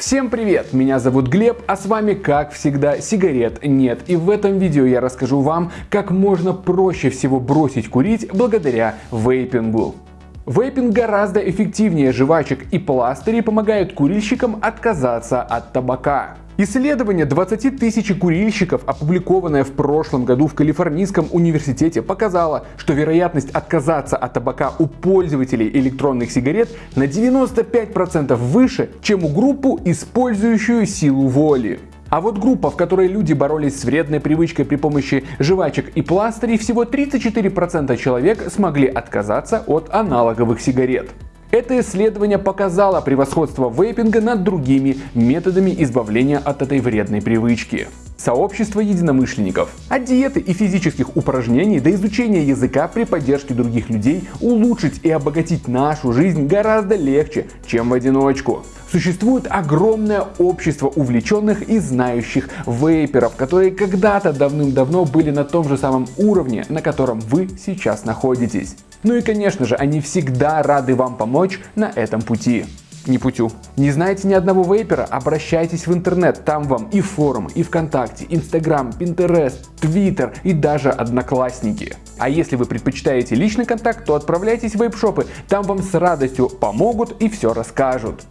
Всем привет! Меня зовут Глеб, а с вами, как всегда, сигарет нет. И в этом видео я расскажу вам, как можно проще всего бросить курить благодаря вейпингу. Вейпинг гораздо эффективнее жвачек и пластырей помогает курильщикам отказаться от табака. Исследование 20 тысяч курильщиков, опубликованное в прошлом году в Калифорнийском университете, показало, что вероятность отказаться от табака у пользователей электронных сигарет на 95% выше, чем у группу, использующую силу воли. А вот группа, в которой люди боролись с вредной привычкой при помощи жвачек и пластырей, всего 34% человек смогли отказаться от аналоговых сигарет. Это исследование показало превосходство вейпинга над другими методами избавления от этой вредной привычки. Сообщество единомышленников. От диеты и физических упражнений до изучения языка при поддержке других людей улучшить и обогатить нашу жизнь гораздо легче, чем в одиночку. Существует огромное общество увлеченных и знающих вейперов, которые когда-то давным-давно были на том же самом уровне, на котором вы сейчас находитесь. Ну и конечно же, они всегда рады вам помочь на этом пути. Не путю. Не знаете ни одного вейпера? Обращайтесь в интернет, там вам и форум, и ВКонтакте, Инстаграм, Пинтерест, Твиттер и даже Одноклассники. А если вы предпочитаете личный контакт, то отправляйтесь в вейп-шопы, там вам с радостью помогут и все расскажут.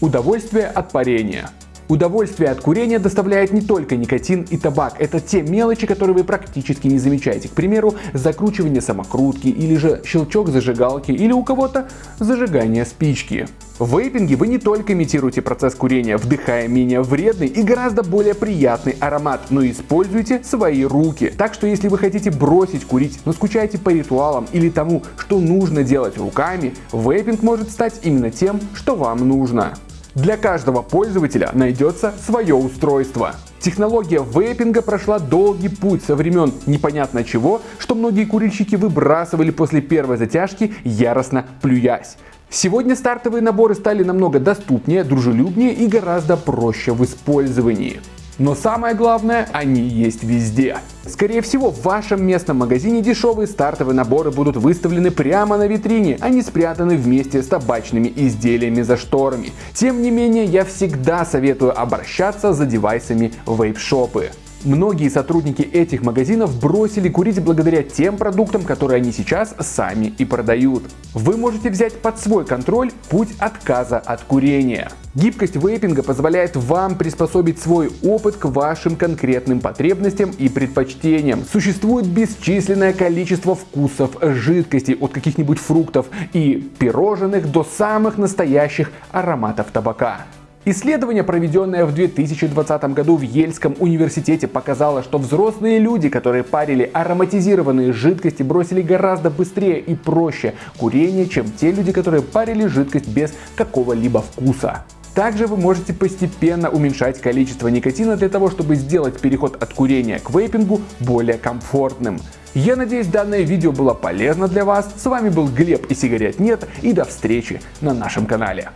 Удовольствие от парения. Удовольствие от курения доставляет не только никотин и табак, это те мелочи, которые вы практически не замечаете. К примеру, закручивание самокрутки или же щелчок зажигалки или у кого-то зажигание спички. В вейпинге вы не только имитируете процесс курения, вдыхая менее вредный и гораздо более приятный аромат, но и используете свои руки. Так что если вы хотите бросить курить, но скучаете по ритуалам или тому, что нужно делать руками, вейпинг может стать именно тем, что вам нужно. Для каждого пользователя найдется свое устройство. Технология вейпинга прошла долгий путь со времен непонятно чего, что многие курильщики выбрасывали после первой затяжки, яростно плюясь. Сегодня стартовые наборы стали намного доступнее, дружелюбнее и гораздо проще в использовании. Но самое главное, они есть везде. Скорее всего, в вашем местном магазине дешевые стартовые наборы будут выставлены прямо на витрине, а не спрятаны вместе с табачными изделиями за шторами. Тем не менее, я всегда советую обращаться за девайсами вейп-шопы. Многие сотрудники этих магазинов бросили курить благодаря тем продуктам, которые они сейчас сами и продают. Вы можете взять под свой контроль путь отказа от курения. Гибкость вейпинга позволяет вам приспособить свой опыт к вашим конкретным потребностям и предпочтениям. Существует бесчисленное количество вкусов жидкостей от каких-нибудь фруктов и пирожных до самых настоящих ароматов табака. Исследование, проведенное в 2020 году в Ельском университете, показало, что взрослые люди, которые парили ароматизированные жидкости, бросили гораздо быстрее и проще курение, чем те люди, которые парили жидкость без какого-либо вкуса. Также вы можете постепенно уменьшать количество никотина для того, чтобы сделать переход от курения к вейпингу более комфортным. Я надеюсь данное видео было полезно для вас. С вами был Глеб и сигарет нет и до встречи на нашем канале.